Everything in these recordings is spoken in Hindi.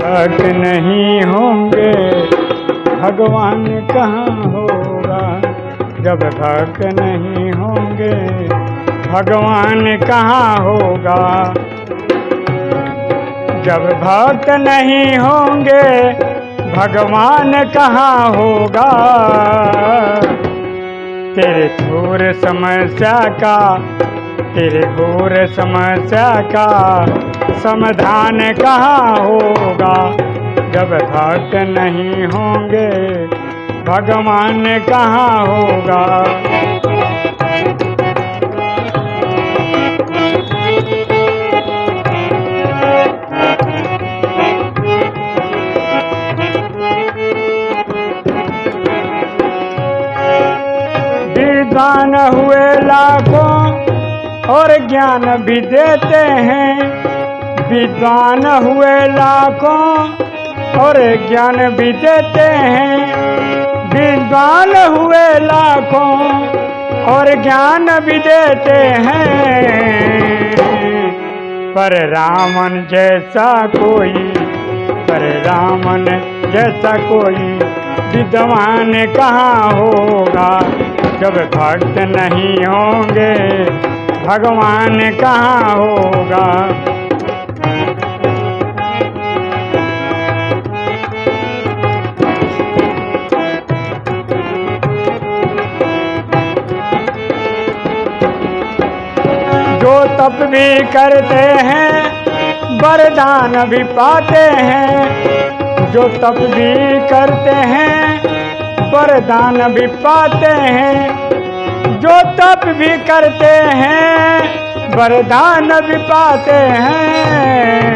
भक्त नहीं होंगे। भगवान कहाँ होगा? जब भक्त नहीं होंगे। भगवान कहाँ होगा? जब भक्त नहीं होंगे, भगवान कहाँ होगा? तेरे घोर समस्या का, तेरे घोर समस्या का समाधान कहाँ होगा? जब भक्त नहीं होंगे, भगवान कहाँ होगा? विद्वान हुए लाखों और ज्ञान भी देते हैं। विद्वान हुए लाखों और ज्ञान भी देते हैं। विद्वान हुए लाखों और ज्ञान भी देते हैं। पर रामन जैसा कोई, पर रामन जैसा कोई विद्वान कहाँ होगा? जब भक्त नहीं होंगे, भगवान कहाँ होगा? तप भी करते हैं, वरदान भी पाते हैं। जो तप भी करते हैं, वरदान भी पाते हैं। जो तप भी करते हैं, वरदान भी पाते हैं।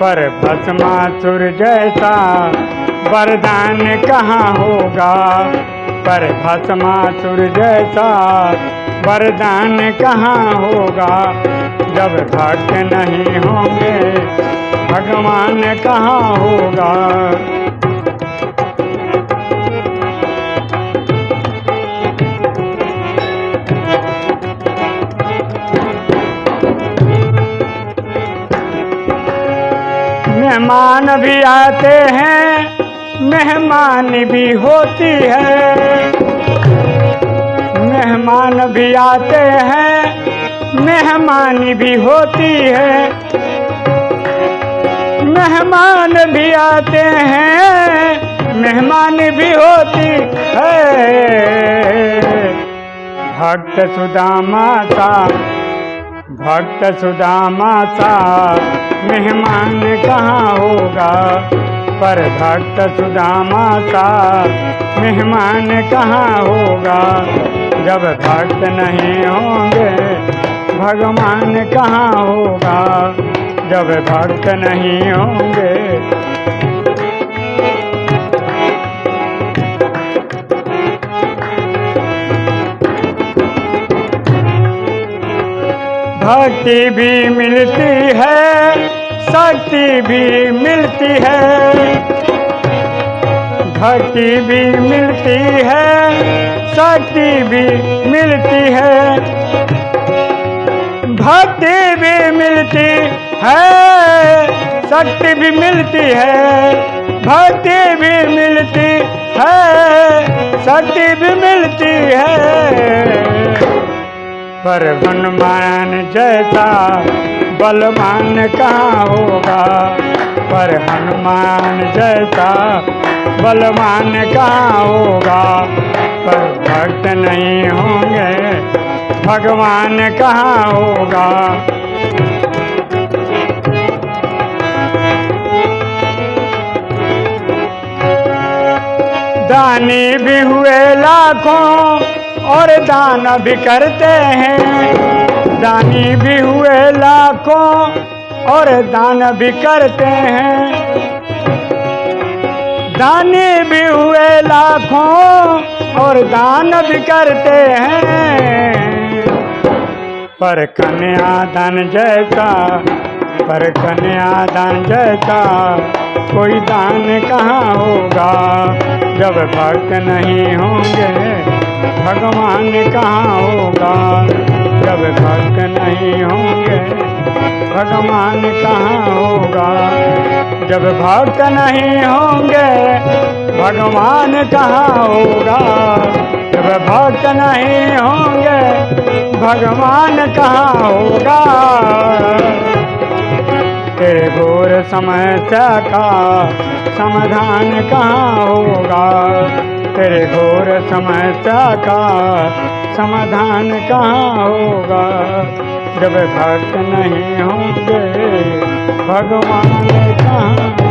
पर भस्मासुर जैसा वरदान कहाँ होगा? पर भस्मासुर जैसा वरदान कहाँ होगा? जब भक्त नहीं होंगे, भगवान कहाँ होगा? मेहमान भी आते हैं, मेहमान भी होती है। आते हैं, मेहमान भी होती है। मेहमान भी आते हैं, मेहमान भी होती है। भक्त सुदामा सा भक्त सुदामा सा मेहमान कहाँ होगा? पर भक्त सुदामा सा मेहमान कहाँ होगा? जब भक्त नहीं होंगे, भगवान कहाँ होगा? जब भक्त नहीं होंगे। भक्ति भी मिलती है, शक्ति भी मिलती है। भक्ति भी मिलती है शक्ति भी मिलती है। भक्ति भी मिलती है शक्ति भी मिलती है। भक्ति भी मिलती है शक्ति भी मिलती है। पर हनुमान जैसा बलवान कहाँ होगा? पर हनुमान जैसा बलवान कहाँ होगा, पर भक्त नहीं होंगे, भगवान कहाँ होगा। दानी भी हुए लाखों और दान भी करते हैं, दानी भी हुए लाखों और दान भी करते हैं। दानी भी हुए लाखों और दान भी करते हैं। पर कन्या दान जैसा पर कन्या दान जैसा कोई दान कहाँ होगा? जब भक्त नहीं होंगे, भगवान कहाँ होगा? जब भक्त नहीं होंगे, भगवान कहाँ होगा? जब भक्त नहीं होंगे, भगवान कहाँ होगा? जब भक्त नहीं होंगे, भगवान कहाँ होगा? तेरे घोर समस्या का समाधान कहाँ होगा? तेरे घोर समस्या का समाधान कहाँ होगा? जब भक्त नहीं होंगे भगवान कहाँ